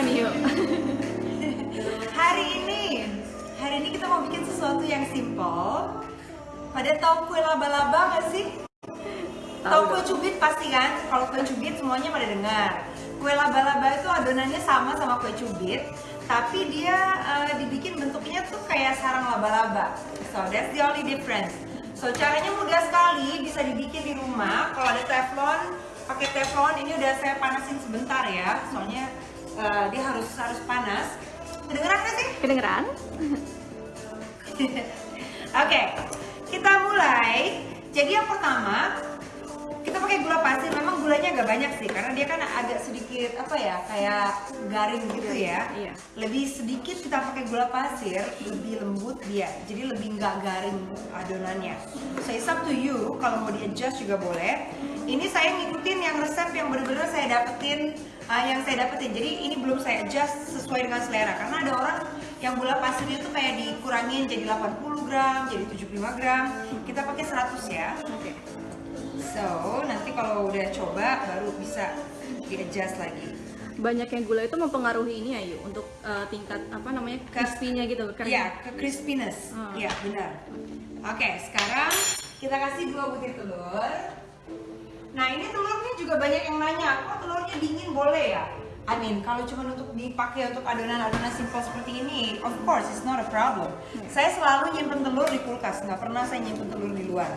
apa nih yuk? Hari ini, hari ini kita mau bikin sesuatu yang simple. Pada tahu kue laba-laba nggak sih? Tahu kue cubit pasti kan? Kalau kue cubit semuanya pada dengar. Kue laba-laba itu adonannya sama sama kue cubit, tapi dia uh, dibikin bentuknya tuh kayak sarang laba-laba. So that's the only difference. So caranya mudah sekali, bisa dibikin di rumah. Kalau ada teflon, pakai teflon. Ini udah saya panasin sebentar ya, soalnya uh, dia harus harus panas. Kedengeran nggak sih? Kedengeran? Oke, kita mulai. Jadi yang pertama, kita pakai gula pasir. Memang gulanya agak banyak sih, karena dia kan agak sedikit apa ya, kayak garing gitu ya. Iya. Lebih sedikit kita pakai gula pasir, lebih lembut dia. Jadi lebih nggak garing adonannya. So it's up to you. Kalau mau di adjust juga boleh. Ini saya ngikutin yang resep yang benar-benar saya dapetin, uh, yang saya dapetin. Jadi ini belum saya adjust sesuai dengan selera. Karena ada orang yang gula pasirnya tuh kayak dikurangin jadi 80 gram, jadi 75 gram. Kita pakai 100 ya. Oke. So, nanti kalau udah coba baru bisa di-adjust lagi. Banyaknya gula itu mempengaruhi ini ya yuk untuk uh, tingkat apa namanya crispy-nya gitu. kering. Iya, ke crispiness. Hmm. Iya, benar. Oke, sekarang kita kasih dua butir telur. Nah, ini telurnya juga banyak yang nanya, kok telurnya dingin boleh ya? I mean, kalau cuma untuk dipakai untuk adonan-adonan simple seperti ini, of course, it's not a problem. Saya selalu nyimpen telur di kulkas, nggak pernah saya nyimpen telur di luar.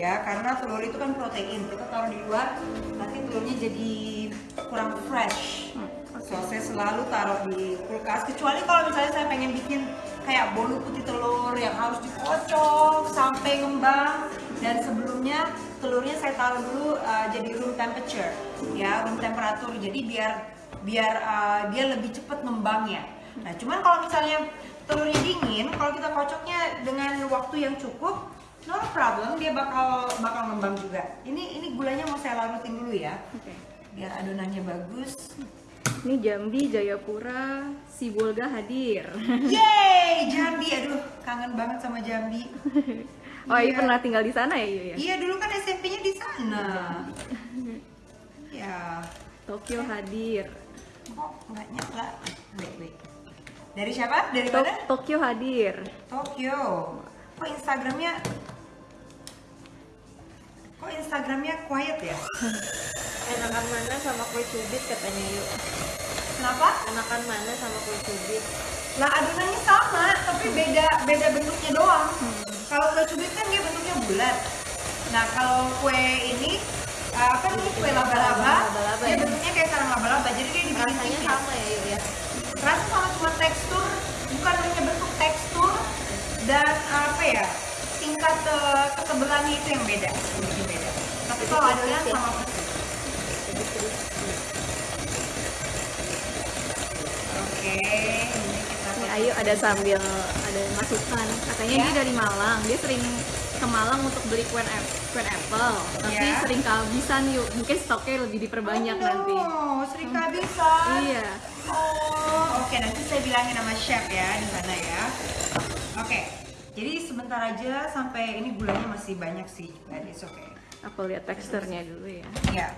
Ya, karena telur itu kan protein, kita taruh di luar, nanti telurnya jadi kurang fresh. So, saya selalu taruh di kulkas, kecuali kalau misalnya saya pengen bikin kayak bolu putih telur yang harus dikocok sampai ngembang. Dan sebelumnya telurnya saya taruh dulu uh, jadi room temperature ya room temperatur jadi biar biar uh, dia lebih cepat ngembangnya nah cuman kalau misalnya telurnya dingin kalau kita kocoknya dengan waktu yang cukup no problem dia bakal bakal ngembang juga ini ini gulanya mau saya larutin dulu ya Oke. biar adonannya bagus Ini Jambi, Jayapura, Sibolga hadir. Yeay, Jambi, aduh kangen banget sama Jambi. Oh, iya Iya. pernah tinggal di sana ya yuk ya? Iya dulu kan SMP-nya di sana. Ya, Tokyo hadir. kok nggak nyala? Wait, wait. Dari siapa? Dari To- mana? Tokyo hadir. Tokyo. Kok Instagramnya? Kok Instagramnya quiet ya? Enakan mana sama kue cubit katanya yuk. Kenapa? Enakan mana sama kue cubit? Lah adonannya sama, tapi beda beda bentuknya doang. Kalau kue cubit kan dia bentuknya bulat. Nah kalau kue ini uh, apa namanya kue laba-laba, dia ya? bentuknya kayak sarang laba-laba. Jadi dia dibikin Rasanya tipis. sama ya yuk ya. Rasa sama cuma tekstur, bukan hanya bentuk tekstur dan apa ya tingkat uh, ketebalannya itu yang beda, sedikit beda. Tapi kalau adonan sama persis. Oke, ini kita Nih Ayu ada sambil ada masukan. Katanya Ya. dia dari Malang. Dia sering ke Malang untuk beli kue ap- kue apple. Tapi Ya. sering kehabisan yuk. Mungkin stoknya lebih diperbanyak oh, nanti. no, sering kehabisan. Iya. Oh, oke nanti saya bilangin sama chef ya di sana ya. Oke, jadi sebentar aja sampai ini gulanya masih banyak sih, but it's okay. Aku lihat teksturnya dulu ya. Ya,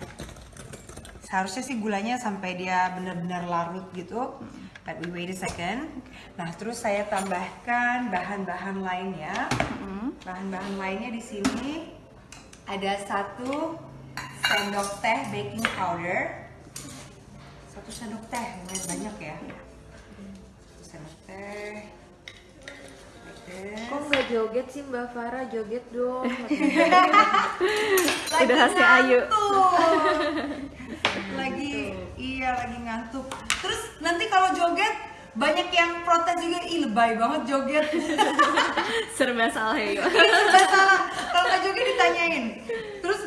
seharusnya sih gulanya sampai dia benar-benar larut gitu. But we wait a second. Nah, terus saya tambahkan bahan-bahan lainnya. Mm. Bahan-bahan lainnya di sini ada satu sendok teh baking powder. Satu sendok teh, lumayan banyak ya. Satu sendok teh. This. Kok nggak joget sih Mbak Farah? Joget dong. Udah hasil Ayu. lagi iya lagi ngantuk. Terus nanti kalau joget banyak yang protes juga ih lebay banget joget. Serba salah ya yuk. Serba salah. Kalau nggak joget ditanyain. Terus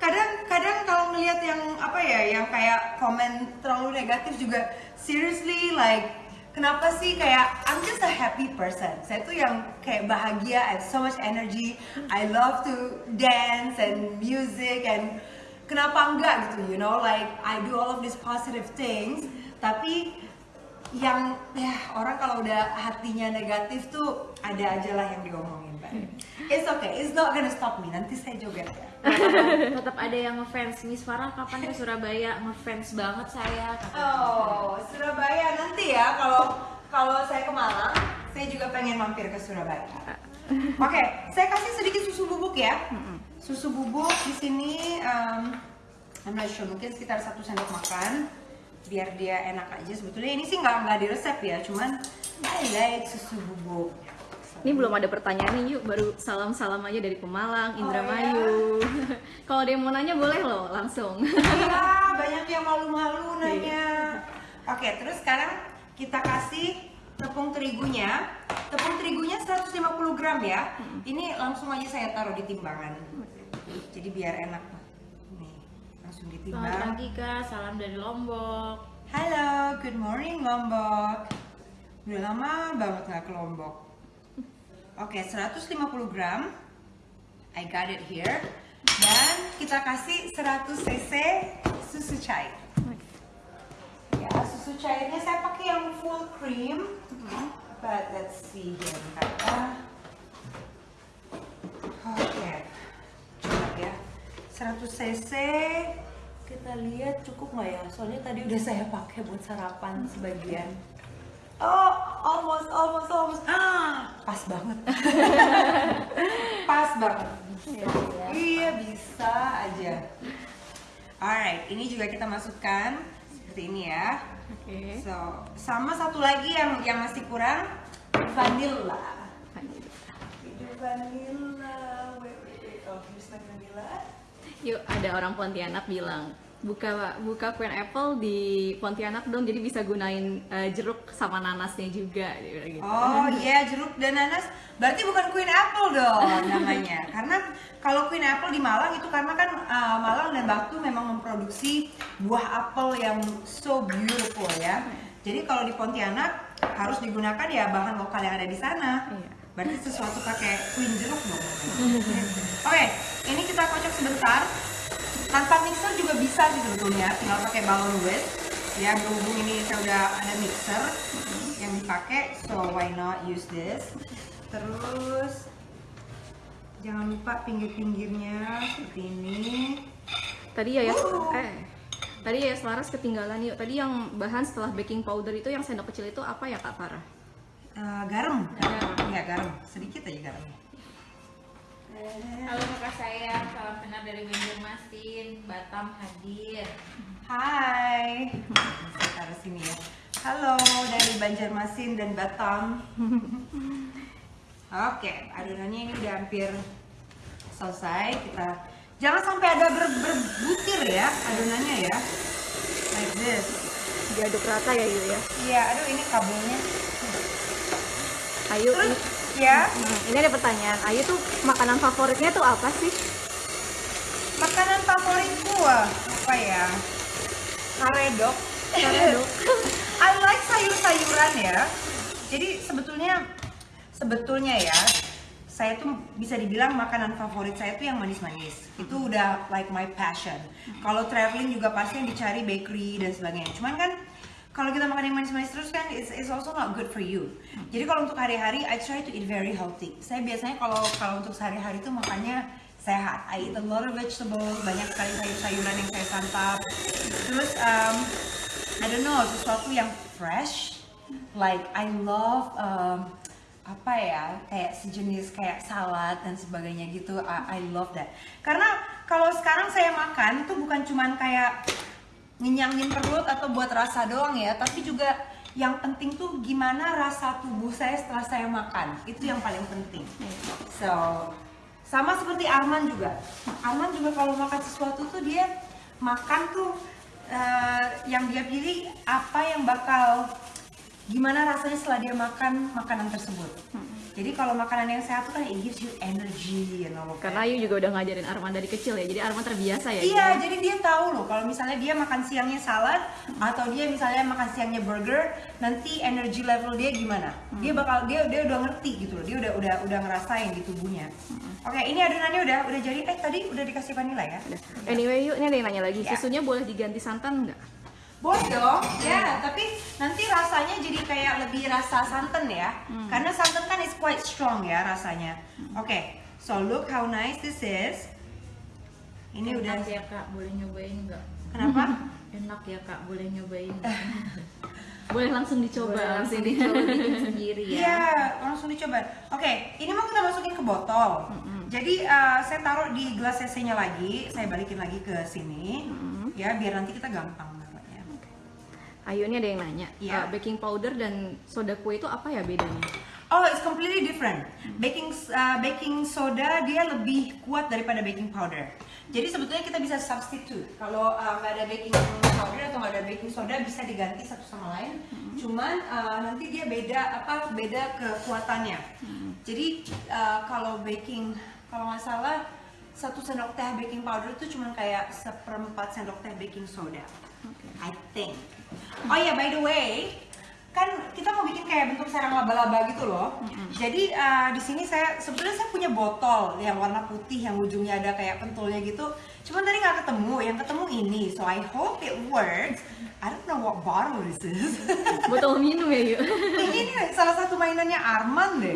kadang-kadang kalau ngelihat yang apa ya yang kayak komen terlalu negatif juga seriously like kenapa sih kayak I'm just a happy person. Saya tuh yang kayak bahagia I have so much energy. I love to dance and music and kenapa enggak gitu you know like I do all of these positive things. Tapi yang ya orang kalau udah hatinya negatif tuh ada aja lah yang diomongin Mbak. It's okay, it's not gonna stop me. Nanti saya joget ya. Tetap ada yang ngefans Miss Farah kapan ke Surabaya ngefans banget saya. Oh, Surabaya nanti ya kalau kalau saya ke Malang, saya juga pengen mampir ke Surabaya. Oke, saya kasih sedikit susu bubuk ya. Susu bubuk di sini, um, I'm not sure, mungkin sekitar satu sendok makan, biar dia enak aja. Sebetulnya ini sih nggak nggak di resep ya, cuman I like susu bubuk. Ini belum ada pertanyaan nih yuk, baru salam-salam aja dari Pemalang, Indramayu. Kalau ada yang mau nanya boleh loh langsung. Iya, banyak yang malu-malu nanya. Oke, terus sekarang kita kasih tepung terigunya. Tepung terigunya 150 gram ya. Ini langsung aja saya taruh di timbangan. Jadi biar enak. Nih, langsung Selamat ditimbang. pagi kak, salam dari Lombok. Halo, good morning Lombok. Udah lama banget nggak ke Lombok. Oke, 150 gram. I got it here. Dan kita kasih 100 cc susu cair. Ya, susu cairnya saya pakai yang full cream. But let's see here. Oke, coba ya. 100 cc. Kita lihat cukup nggak ya? Soalnya tadi udah saya pakai buat sarapan sebagian. Oh, almost, almost, almost. Ah, pas banget. pas banget. Iya, bisa aja. Alright, ini juga kita masukkan seperti ini ya. Oke. So, sama satu lagi yang yang masih kurang vanilla. Vanilla. Wait, wait, wait. Oh, here's my vanilla. Yuk, ada orang Pontianak bilang buka buka Queen Apple di Pontianak dong, jadi bisa gunain eh, jeruk sama nanasnya juga. gitu. Oh iya, jeruk dan nanas. Berarti bukan Queen Apple dong namanya. karena kalau Queen Apple di Malang itu karena kan uh, Malang dan Batu memang memproduksi buah apel yang so beautiful ya. Jadi kalau di Pontianak harus digunakan ya bahan lokal yang ada di sana. Iya. Berarti sesuatu pakai Queen jeruk dong. Oke, ini kita kocok sebentar. Tanpa mixer juga bisa sih sebetulnya, tinggal pakai balon whisk. Ya, berhubung ini saya udah ada mixer yang dipakai, so why not use this? Terus jangan lupa pinggir-pinggirnya seperti ini. Tadi ya ya Oh. eh tadi ya Laras ketinggalan yuk. Tadi yang bahan setelah baking powder itu yang sendok kecil itu apa ya Kak Farah? Eh, garam, Garam. ya garam, sedikit aja garamnya. Halo kakak saya, salam kenal dari Banjarmasin, Batam hadir. Hai, saya taruh sini ya. Halo dari Banjarmasin dan Batam. Oke, adonannya ini udah hampir selesai. Kita jangan sampai ada ber berbutir ya adonannya ya. Like this. Diaduk rata ya yuk ya. Iya, aduh ini kabelnya. Ayu ini, ya, Hmm, ini ada pertanyaan. Ayu tuh makanan favoritnya tuh apa sih? makanan favoritku ah, apa ya? Karedok. Karedok. I like sayur-sayuran ya. Jadi sebetulnya sebetulnya ya, saya tuh bisa dibilang makanan favorit saya tuh yang manis-manis. Itu udah like my passion. Kalau traveling juga pasti yang dicari bakery dan sebagainya. Cuman kan kalau kita makan yang manis-manis terus kan it's, it's also not good for you. Jadi kalau untuk hari-hari I try to eat very healthy. Saya biasanya kalau kalau untuk sehari-hari tuh makannya sehat. I eat a lot of vegetables, banyak sekali sayur-sayuran yang saya santap. Terus um, I don't know, sesuatu yang fresh. Like I love um, apa ya, kayak sejenis kayak salad dan sebagainya gitu. I, I love that. Karena kalau sekarang saya makan tuh bukan cuman kayak ngenyangin perut atau buat rasa doang ya, tapi juga yang penting tuh gimana rasa tubuh saya setelah saya makan. Itu yang paling penting. So, sama seperti Arman juga. Arman juga kalau makan sesuatu tuh dia makan tuh eh, yang dia pilih apa yang bakal gimana rasanya setelah dia makan makanan tersebut. Jadi kalau makanan yang sehat tuh kan it gives you energy of that. Karena Ayu juga udah ngajarin Arman dari kecil ya. Jadi Arman terbiasa ya. Iya, jadi dia tahu loh kalau misalnya dia makan siangnya salad atau dia misalnya makan siangnya burger, nanti energy level dia gimana? Dia bakal dia dia udah ngerti gitu loh. Dia udah udah udah ngerasain di tubuhnya. Oke, ini adonannya udah udah jadi. Eh tadi udah dikasih vanilla ya? Anyway yuk, ini ada yang nanya lagi. Ya. Susunya boleh diganti santan nggak? Boleh dong, ya. Tapi nanti rasanya jadi kayak lebih rasa santan ya, karena santan kan is quite strong ya rasanya. Oke, So look how nice this is. Ini udah Enak ya kak, boleh nyobain nggak? kenapa? Enak ya kak, boleh nyobain. Boleh langsung dicoba Boleh langsung langsung di dicoba sendiri ya. Iya, langsung dicoba. Oke, ini mau kita masukin ke botol. Jadi uh, saya taruh di gelas CC-nya lagi, saya balikin lagi ke sini, ya biar nanti kita gampang Ayo ini ada yang nanya, Iya. uh, baking powder dan soda kue itu apa ya bedanya? Oh, it's completely different. Baking uh, baking soda dia lebih kuat daripada baking powder. Jadi sebetulnya kita bisa substitute. Kalau uh, nggak ada baking powder atau nggak ada baking soda bisa diganti satu sama lain. Cuman uh, nanti dia beda apa beda kekuatannya. Jadi uh, kalau baking kalau nggak salah satu sendok teh baking powder itu cuma kayak seperempat sendok teh baking soda. I think. Oh ya, by the way, kan kita mau bikin kayak bentuk sarang laba-laba gitu loh. Jadi uh, di sini saya sebetulnya saya punya botol yang warna putih yang ujungnya ada kayak pentulnya gitu. Cuman tadi nggak ketemu, yang ketemu ini. So I hope it works. I don't know what bottle this is. Botol minum ya yuk. ini nih salah satu mainannya Arman deh.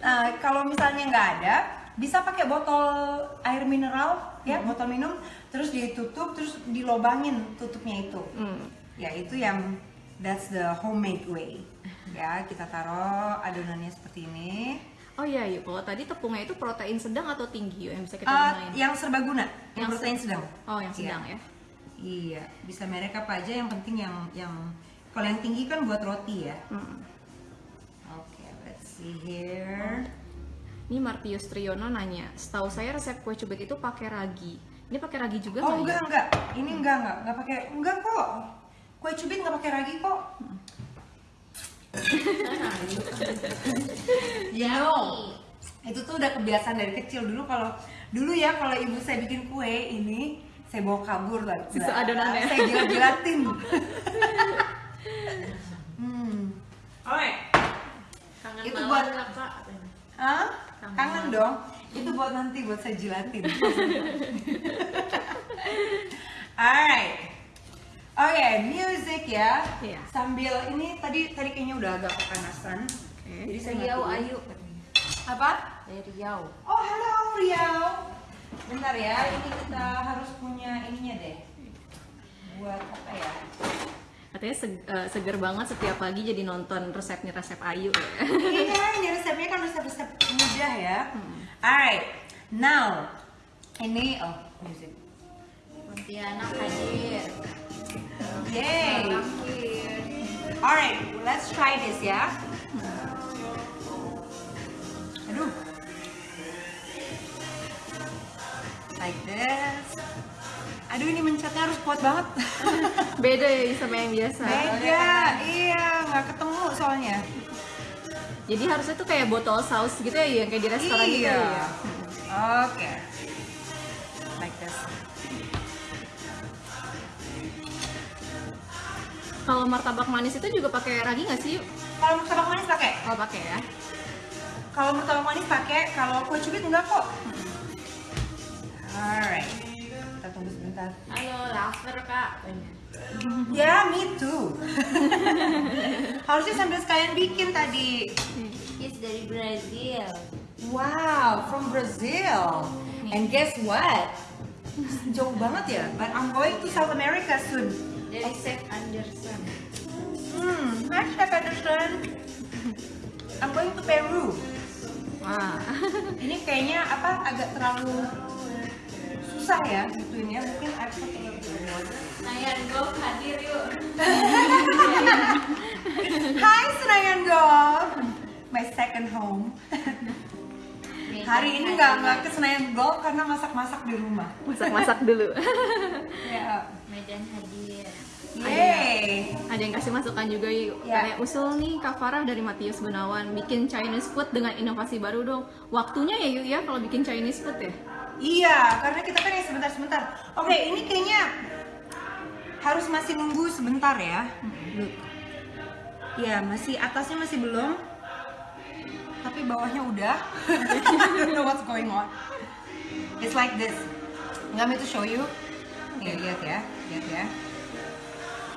Nah, kalau misalnya nggak ada, bisa pakai botol air mineral ya, botol minum, terus ditutup, terus dilobangin tutupnya itu. Hmm. Ya itu yang that's the homemade way. Ya kita taruh adonannya seperti ini. Oh iya yuk, kalau tadi tepungnya itu protein sedang atau tinggi yuk yang bisa kita Uh, gunain? yang serbaguna, yang, Yang protein sedang. Oh yang sedang Iya. ya. Iya, bisa merek apa aja yang penting yang yang kalau yang tinggi kan buat roti ya. Hmm. Oke, let's see here. Ini Martius Triyono nanya, setahu saya resep kue cubit itu pakai ragi. Ini pakai ragi juga Oh nggak enggak ya? enggak, ini enggak enggak enggak pakai enggak kok. Kue cubit enggak pakai ragi kok. Know, itu tuh udah kebiasaan dari kecil dulu kalau dulu ya kalau ibu saya bikin kue ini saya bawa kabur lah. Sisa adonannya. Saya jilat-jilatin. hmm. Alright. Kangen Itu buat-. Hah? Kangen dong. Itu buat nanti buat saya jilatin. Alright. Oke, music ya. Iya. Sambil ini tadi tadi kayaknya udah agak kepanasan. Oke. Jadi saya Riau. Ayu. Apa? Dari Riau. Oh, halo Riau. Bentar ya, ini kita harus punya ininya deh. Buat apa ya? Katanya seg- eh, seger banget setiap pagi jadi nonton resepnya resep Ayu. ya. iya, ini resepnya kan resep-resep mudah ya. Alright, now ini oh music. Pontianak hadir. Yay. Alright, let's try this ya. Aduh. Like this. Aduh ini mencetnya harus kuat banget. Beda ya sama yang biasa. Beda, iya nggak ketemu soalnya. Jadi harusnya tuh kayak botol saus gitu ya, yang kayak di restoran gitu Iya. ya. Oke. Like Kalau martabak manis itu juga pakai ragi nggak sih? Kalau martabak manis pakai. Oh pakai ya. Kalau martabak manis pakai. Kalau kue cubit enggak kok. Alright. Kita tunggu sebentar. Halo, lover kak. Ya, me too. Harusnya sambil sekalian bikin tadi. Is dari Brazil. Wow, from Brazil. And guess what? Jauh banget ya. But I'm going to South America soon. Dari Chef Anderson. Hmm, hi Chef Anderson. I'm going to Peru. Wah. Ini kayaknya apa agak terlalu susah ya gituin ya. Mungkin aku pakai Nayan Golf hadir yuk. Hai Senayan Golf. My second home. Hari ini nggak nggak ke Senayan Golf karena masak-masak di rumah. Masak-masak dulu. Ya. Medan hadir. Yeay. Ada yang kasih masukan juga yuk. Ya. Kayak usul nih Kak Farah dari Matius Gunawan bikin Chinese food dengan inovasi baru dong. Waktunya ya yuk ya kalau bikin Chinese food ya. Iya, karena kita kan yang sebentar-sebentar. Oke, ini kayaknya harus masih nunggu sebentar ya. Iya, masih atasnya masih belum. Tapi bawahnya udah. I don't know what's going on. It's like this. Want me to show you? Nih, lihat ya, lihat ya.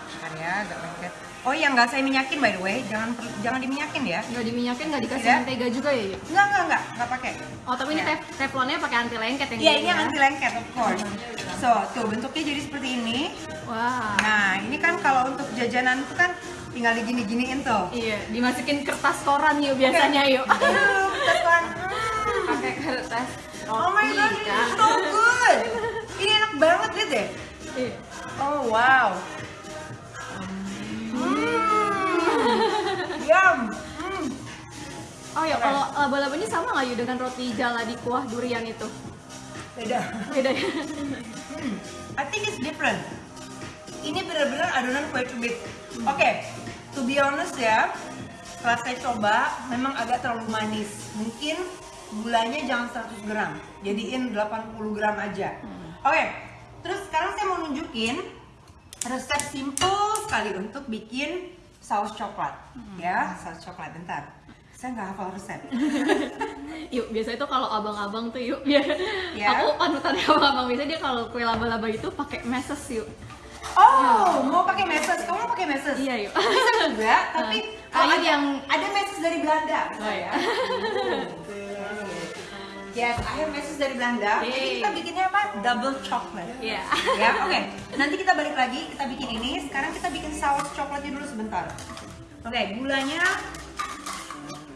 Bentar ya, agak lengket. Oh iya, nggak saya minyakin by the way. Jangan jangan diminyakin ya. Nggak diminyakin, nggak dikasih Tidak. mentega juga ya yuk? Enggak, enggak, enggak, enggak pakai. Oh tapi ini Ya. tef- teflonnya pakai anti lengket yang Iya, ini ya? anti lengket of course. So, tuh bentuknya jadi seperti ini. Wah. Nah, ini kan kalau untuk jajanan itu kan tinggal digini-giniin tuh. Iya, dimasukin kertas koran yuk biasanya yuk. Aduh, kita kan. pakai kertas Oh my god, ini so good. Ini enak banget lihat deh. Iya. Oh wow. Hmm. Yum. Hmm. Oh ya, Oke. kalau laba-laba ini sama nggak yuk dengan roti jala di kuah durian itu? Beda. Beda ya? Hmm. I think it's different. Ini benar-benar adonan kue cubit. Oke, to be honest ya, setelah saya coba, memang agak terlalu manis. Mungkin gulanya jangan 100 gram, jadiin 80 gram aja. Oke, terus sekarang saya mau nunjukin resep simple sekali untuk bikin saus coklat. Ya, saus coklat. Bentar, saya nggak hafal resep. Yuk, biasa itu kalau abang-abang tuh yuk, biar Ya. aku panutan abang-abang biasa dia kalau kue laba-laba itu pakai meses yuk. Oh, mau pakai meses? Kamu mau pakai meses? Iya yuk. bisa juga tapi oh, ada yang- ada message dari Belanda Oh, ya. yes I have message dari Belanda jadi Yeay. kita bikinnya apa double chocolate Iya. ya oke nanti kita balik lagi kita bikin ini sekarang kita bikin saus coklatnya dulu sebentar oke gulanya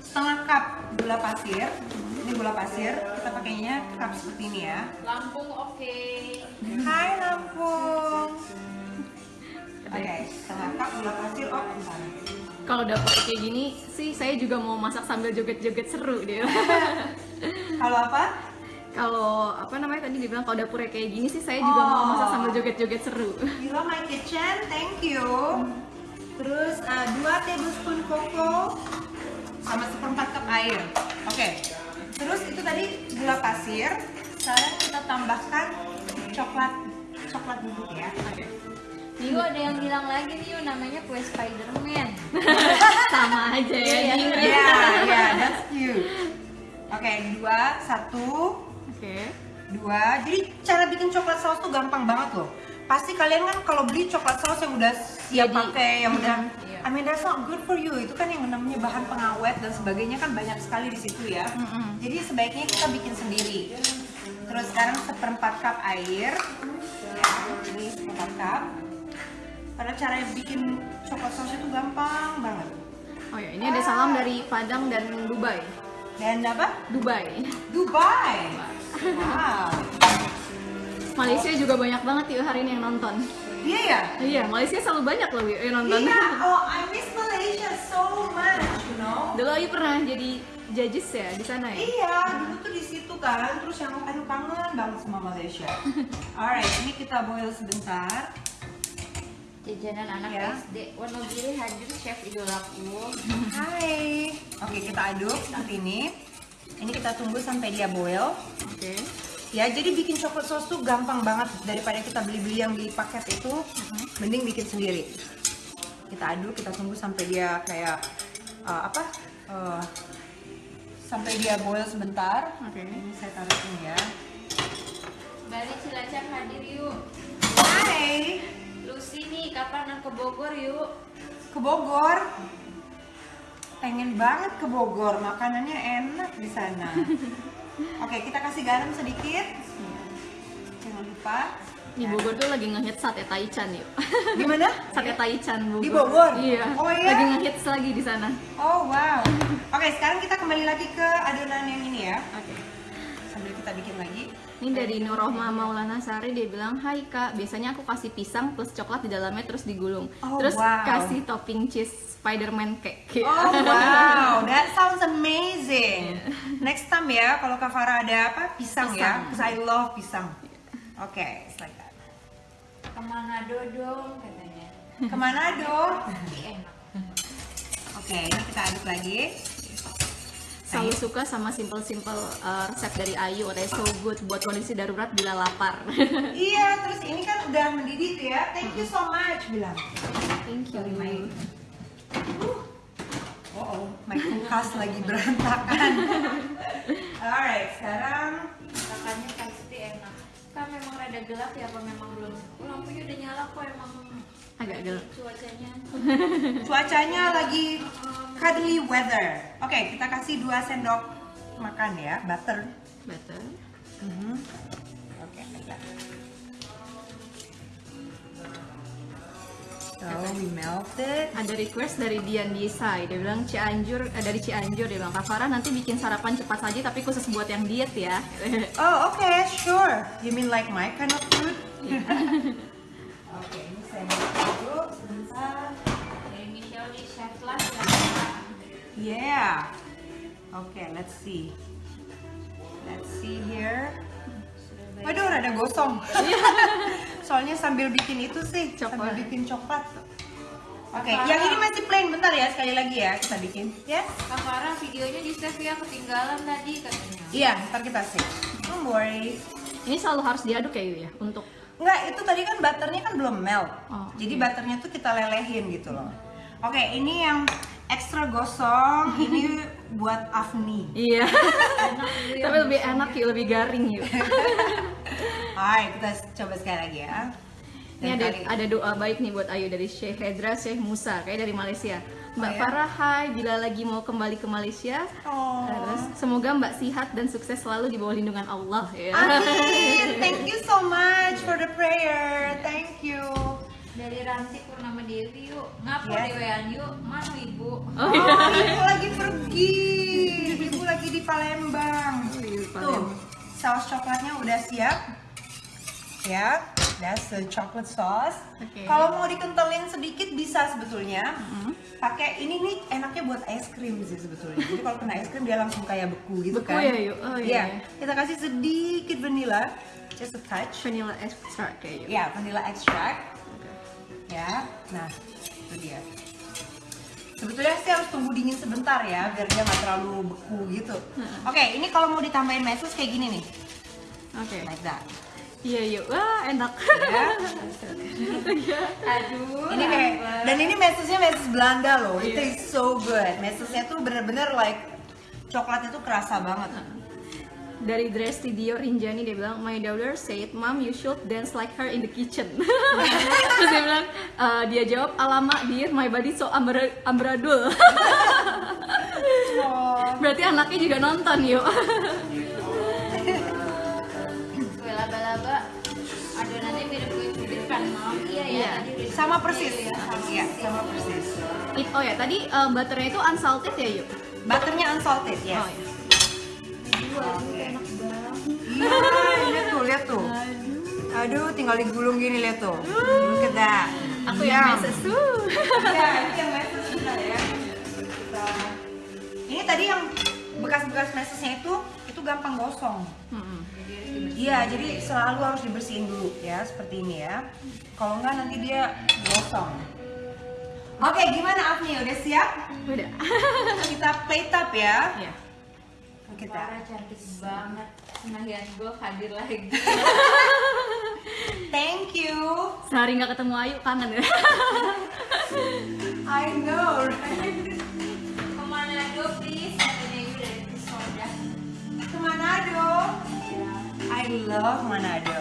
setengah cup gula pasir ini gula pasir kita pakainya cup seperti ini ya Lampung oke. Hai Lampung oke setengah cup gula pasir oh bentar Kalau dapur kayak gini sih saya juga mau masak sambil joget-joget seru deh. kalau apa kalau apa namanya tadi dibilang kalau dapurnya kayak gini sih saya juga mau Oh. masak sambil joget-joget seru. Love my kitchen, thank you. Terus uh, 2 tablespoon koko sama seperempat cup air. Oke. Terus itu tadi gula pasir. Sekarang kita tambahkan coklat coklat bubuk ya. Oke. Yu ada yang bilang lagi nih Yu namanya kue Spiderman. Sama aja ya. Iya. Ya, ya, that's cute. Oke, dua, satu, Oke. dua. Jadi cara bikin coklat saus tuh gampang banget loh. Pasti kalian kan kalau beli coklat saus yang udah siap pakai, yang udah, iya. I mean that's not good for you. Itu kan yang namanya bahan pengawet dan sebagainya kan banyak sekali di situ ya. Jadi sebaiknya kita bikin sendiri. Terus sekarang seperempat cup air, ya, ini seperempat cup. Karena cara bikin coklat saus itu gampang banget. Oh ya, ini ada salam dari Padang dan Dubai. Dan apa? Dubai. Dubai. Wow. Malaysia juga banyak banget yuk hari ini yang nonton. Iya ya. Iya, Malaysia selalu banyak loh yang nonton. Iya, oh I miss Malaysia so much, you know. Dulu Ayu pernah jadi judges ya di sana ya? Iya, dulu tuh di situ kan, terus yang aduh kangen banget sama Malaysia. Alright, ini kita boil sebentar. Jajanan anak Ya. SD. Wonogiri hadir chef idolaku. Hai. Oke, kita aduk seperti ini. Ini kita tunggu sampai dia boil. Oke. Ya, jadi bikin coklat sauce tuh gampang banget daripada kita beli-beli yang di paket itu. Mending bikin sendiri. Kita aduk, kita tunggu sampai dia kayak uh, apa? Uh, sampai dia boil sebentar. Oke. Ini saya taruh sini ya. Bali Cilacap hadir yuk. Hai, Nih kapan ke Bogor yuk? ke Bogor. Pengen banget ke Bogor, makanannya enak di sana. Oke, kita kasih garam sedikit. Jangan lupa. Di Bogor tuh lagi ngehits sate taichan yuk. Gimana? sate taichan Bogor. Di Bogor? Iya. Oh, iya? Lagi ngehits lagi di sana. Oh wow. Oke, sekarang kita kembali lagi ke adonan yang ini ya. Oke. Sambil kita bikin lagi. Ini dari Nurohma Maulana Sari dia bilang, Hai kak, biasanya aku kasih pisang plus coklat di dalamnya terus digulung. Oh, terus wow. kasih topping cheese Spiderman cake. Oh wow, that sounds amazing. Next time ya, kalau Kak Farah ada apa pisang, ya, Pisang. because I love pisang. Oke, it's like that. Ke mana dodong katanya. Ke mana dong? Enak. Oke, ini kita aduk lagi. Selalu suka sama simple-simple uh, resep dari Ayu, katanya so good buat kondisi darurat bila lapar. Iya, terus ini kan udah mendidih tuh ya. Thank you so much bilang. Thank you. My Oh, oh, my kulkas lagi berantakan. Alright, sekarang Masakannya pasti enak. Kan memang rada gelap ya apa memang belum? Lampunya udah nyala kok emang Agak gelap. Cuacanya Cuacanya lagi cuddly weather. Oke, kita kasih 2 sendok makan ya, butter. Butter. Mhm. Oke, like So we melt it. Ada request dari Dian Desai. Dia bilang Cianjur eh, dari Cianjur dia bilang Kak Farah nanti bikin sarapan cepat saja tapi khusus buat yang diet ya. Oh, okay, sure. You mean like my kind of food? Oke, ini saya dulu sebentar. dari Michelle di chef lah. Yeah. Okay, let's see. Let's see here. Waduh, rada gosong. Soalnya sambil bikin itu sih, sambil Coklat. bikin coklat. Oke, yang ini masih plain bentar ya, sekali lagi ya kita bikin. Ya? Kak Farah videonya di save ya ketinggalan tadi katanya. Iya, ntar kita save. Don't worry. Ini selalu harus diaduk ya Yu ya untuk Enggak, itu tadi kan butternya kan belum melt. Oh, Jadi butternya tuh kita lelehin gitu loh. Oke, ini yang ekstra gosong, ini buat Afni. Iya. tapi lebih enak Yu, lebih garing Yu. Hai, kita coba sekali lagi ya. Ini Dan ada kali- ada doa baik nih buat Ayu dari Syekh Hedra Syekh Musa kayak dari Malaysia. Mbak Oh, ya? Farah, hai, bila lagi mau kembali ke Malaysia, Oh. terus semoga Mbak sehat dan sukses selalu di bawah lindungan Allah ya. Amin. Thank you so much for the prayer. Thank you. Dari Ranti Purnama Dewi yuk. Ngapo Yes. dewean yuk? Mana ibu? Oh, Oh, iya. ibu lagi pergi. Ibu lagi di Palembang. Lagi di Tuh, Palembang. saus coklatnya udah siap. Ya, that's the chocolate sauce. Oke. Kalau mau dikentalin sedikit bisa sebetulnya. Mm-hmm. Pakai ini nih enaknya buat es krim sih sebetulnya. Jadi kalau kena es krim dia langsung kayak beku gitu Beku kan. ya, Yu? Oh, iya. Kita kasih sedikit vanilla, just a touch. Vanilla extract kayak. Ya, vanilla extract. Ya, nah itu dia. Sebetulnya sih harus tunggu dingin sebentar ya, biar dia nggak terlalu beku gitu. Oke, ini kalau mau ditambahin meses kayak gini nih, Oke. like that. Iya Yu. Wah enak. Ya. Aduh. Ini kayak, dan ini mesesnya meses Belanda loh. It Iya. tastes so good. Mesesnya tuh bener-bener like coklatnya tuh kerasa banget. Dari Dresti Dio Rinjani dia bilang my daughter said mom you should dance like her in the kitchen terus dia bilang eh, dia jawab alamak dear my body so ambra amburadul Oh. berarti anaknya juga nonton yuk ya. Iya. Sama persis. ya. Iya, sama persis. It- oh ya tadi eh, butternya itu unsalted ya yuk Butternya unsalted, yes. oh ya Iya, lihat tuh, lihat tuh. Aduh, tinggal digulung gini lihat tuh. Look at that. aku Yum. yang meses tuh Iya, ini yang meses bentar ya. Ini tadi yang bekas-bekas mesesnya itu gampang gosong. Iya, jadi selalu harus dibersihin dulu ya, seperti ini ya. Kalau enggak nanti dia gosong. Oke, gimana Afni? Udah siap? udah Kita plate up ya. ya Kita. Farah cantik banget. Senahian gue hadir lagi. Thank you. sehari nggak ketemu Ayu kangen ya I know, right? I love Manado.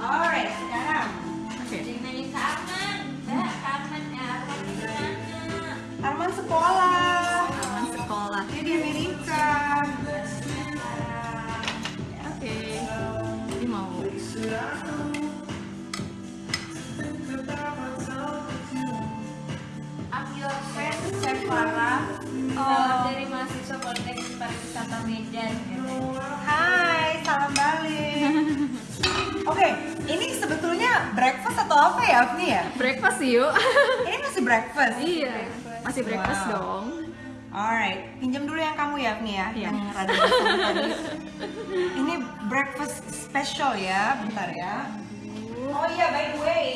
Alright, sekarang nanya ke Arman. Mbak, Arman ya Arman di mana? Arman sekolah. sekolah Dia di Amerika. oke ini mau I'm your friend, Farah. Salam dari mahasiswa Politeknik Pariwisata Medan. Hai. Oke, ini sebetulnya breakfast atau apa ya, Afni ya? breakfast sih yuk Ini masih breakfast. iya masih breakfast Wow. dong Alright, pinjam dulu yang kamu ya, Afni ya, Iya. yang rada tadi. Ini breakfast special ya, bentar ya. Oh iya, by the way,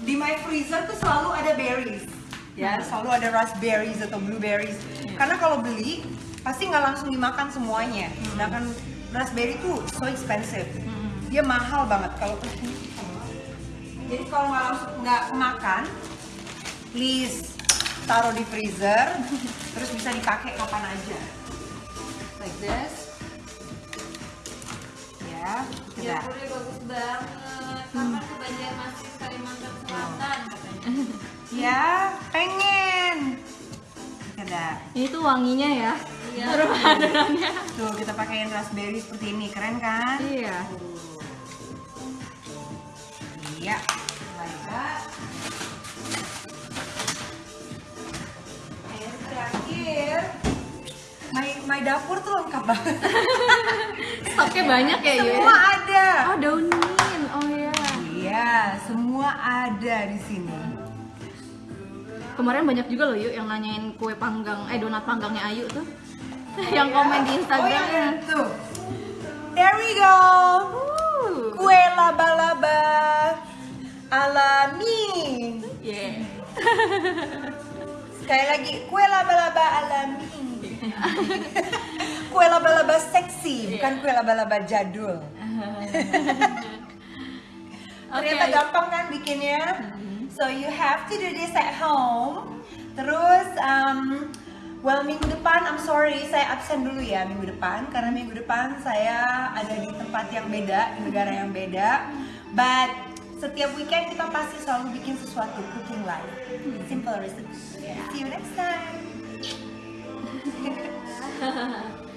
di my freezer tuh selalu ada berries. Ya, selalu ada raspberries atau blueberries. Karena kalau beli pasti nggak langsung dimakan semuanya. Sedangkan raspberry tuh so expensive. Dia mahal banget kalau jadi kalau nggak langsung nggak makan, please taruh di freezer, terus bisa dipakai kapan aja. Like this. Ya, kita. Dapurnya bagus banget. Kapan ke Banjarmasin Kalimantan Kalimantan Selatan katanya. Ya, pengen. Kita Ini tuh wanginya ya. Iya. Aroma-aromanya. Tuh, kita pakaiin raspberry seperti ini, keren kan? Iya. Iya. Lanjut. Air terakhir. My, my dapur tuh lengkap banget. Stoknya banyak ya, Yu. Semua ada. Oh, daun mint. Oh iya. Iya, semua ada di sini. Kemarin banyak juga loh Yu yang nanyain kue panggang, eh donat panggangnya Ayu tuh. yang komen di Oh, Instagram. yang itu. There we go. Uh. Kue laba-laba alami. Yeah. Sekali lagi, kue laba-laba alami. kue laba-laba seksi, bukan kue laba-laba jadul. Ternyata Oke. gampang kan bikinnya. So you have to do this at home. Terus, um, well minggu depan, I'm sorry, saya absen dulu ya minggu depan karena minggu depan saya ada di tempat yang beda, di negara yang beda. But setiap weekend kita pasti selalu bikin sesuatu cooking live simple recipe. Hmm. See you next time.